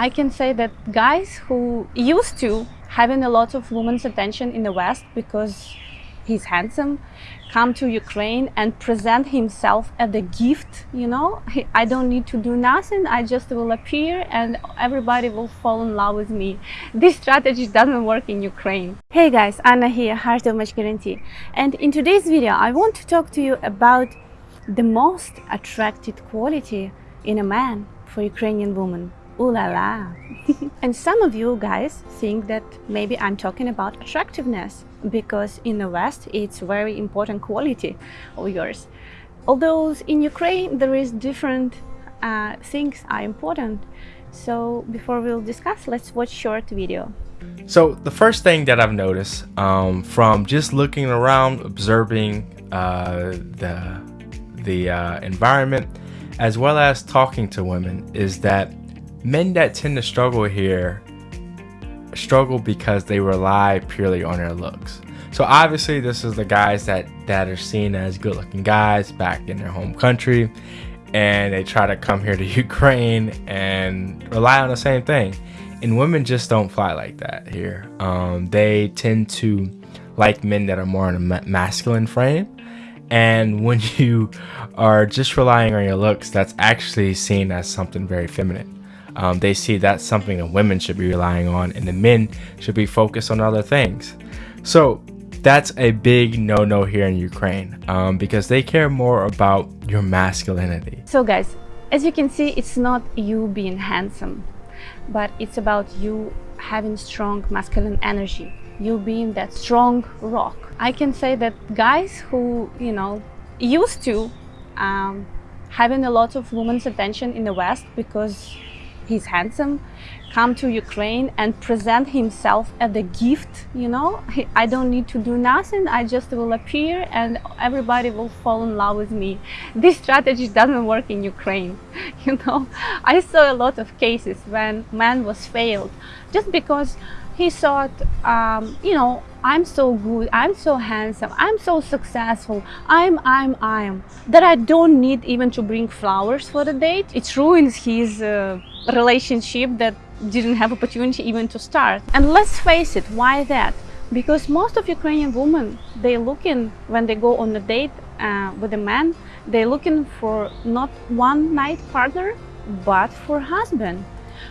I can say that guys who used to having a lot of women's attention in the West because he's handsome, come to Ukraine and present himself as a gift, you know, I don't need to do nothing, I just will appear and everybody will fall in love with me. This strategy doesn't work in Ukraine. Hey guys, Anna here, Heart of Match Guarantee. And in today's video, I want to talk to you about the most attracted quality in a man for Ukrainian woman. Ooh la la. and some of you guys think that maybe I'm talking about attractiveness because in the West it's very important quality of yours. Although in Ukraine there is different uh, things are important. So before we'll discuss, let's watch short video. So the first thing that I've noticed um, from just looking around, observing uh, the the uh, environment, as well as talking to women, is that men that tend to struggle here struggle because they rely purely on their looks. So obviously this is the guys that that are seen as good looking guys back in their home country and they try to come here to Ukraine and rely on the same thing. And women just don't fly like that here. Um, they tend to like men that are more in a masculine frame. And when you are just relying on your looks, that's actually seen as something very feminine um, they see that's something that women should be relying on and the men should be focused on other things. So that's a big no-no here in Ukraine um, because they care more about your masculinity. So guys, as you can see, it's not you being handsome, but it's about you having strong masculine energy, you being that strong rock. I can say that guys who, you know, used to um, having a lot of women's attention in the West because he's handsome come to Ukraine and present himself as a gift you know? I don't need to do nothing I just will appear and everybody will fall in love with me. This strategy doesn't work in Ukraine you know? I saw a lot of cases when man was failed just because he thought um, you know I'm so good, I'm so handsome, I'm so successful, I'm, I'm, I'm, that I don't need even to bring flowers for the date. It ruins his uh, relationship that didn't have opportunity even to start. And let's face it, why that? Because most of Ukrainian women, they looking, when they go on a date uh, with a man, they're looking for not one night partner, but for husband,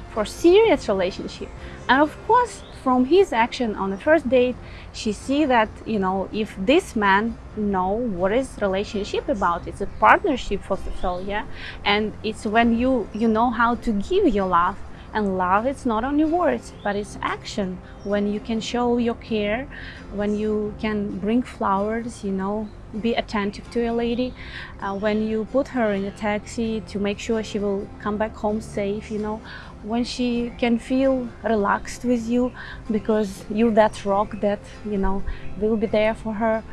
for serious relationship. And of course, from his action on the first date, she see that, you know, if this man know what is relationship about, it's a partnership for all, yeah? And it's when you, you know how to give your love, and love it's not only words but it's action. When you can show your care when you can bring flowers you know be attentive to a lady. Uh, when you put her in a taxi to make sure she will come back home safe you know when she can feel relaxed with you because you're that rock that you know will be there for her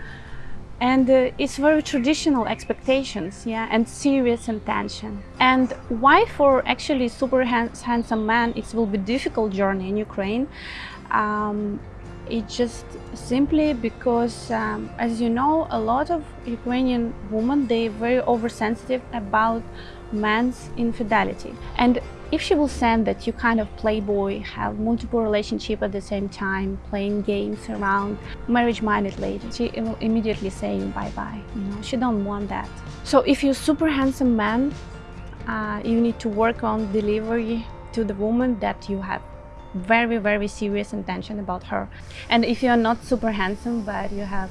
and uh, it's very traditional expectations yeah and serious intention. And why for actually super handsome man it will be difficult journey in ukraine? Um, it's just simply because um, as you know a lot of ukrainian women they very oversensitive about man's infidelity and if she will send that you kind of playboy, have multiple relationship at the same time, playing games around, marriage-minded lady, she will immediately say bye-bye. You know, she don't want that. So if you're super handsome man, uh, you need to work on delivery to the woman that you have very, very serious intention about her. And if you're not super handsome, but you have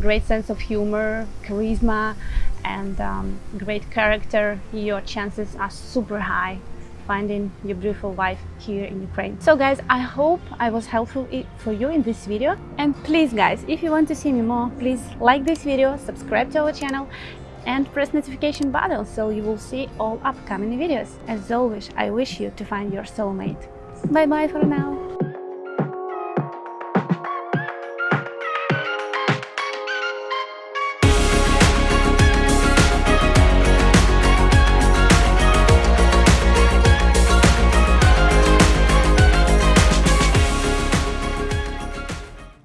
great sense of humor, charisma, and um, great character, your chances are super high finding your beautiful wife here in Ukraine. So guys, I hope I was helpful for you in this video. And please guys, if you want to see me more, please like this video, subscribe to our channel and press notification button so you will see all upcoming videos. As always, I wish you to find your soulmate. Bye bye for now.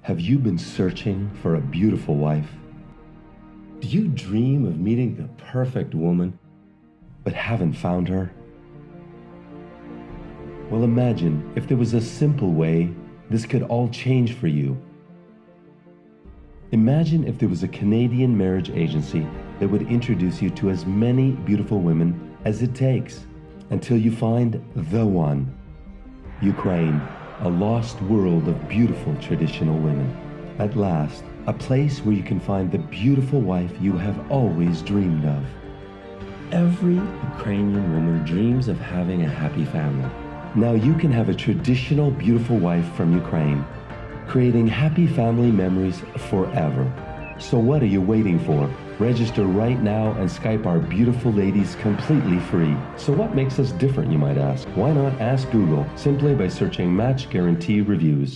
Have you been searching for a beautiful wife? Do you dream of meeting the perfect woman, but haven't found her? Well, imagine if there was a simple way this could all change for you. Imagine if there was a Canadian marriage agency that would introduce you to as many beautiful women as it takes until you find the one. Ukraine, a lost world of beautiful traditional women. At last, a place where you can find the beautiful wife you have always dreamed of. Every Ukrainian woman dreams of having a happy family. Now you can have a traditional beautiful wife from Ukraine, creating happy family memories forever. So what are you waiting for? Register right now and Skype our beautiful ladies completely free. So what makes us different, you might ask? Why not ask Google simply by searching Match Guarantee Reviews?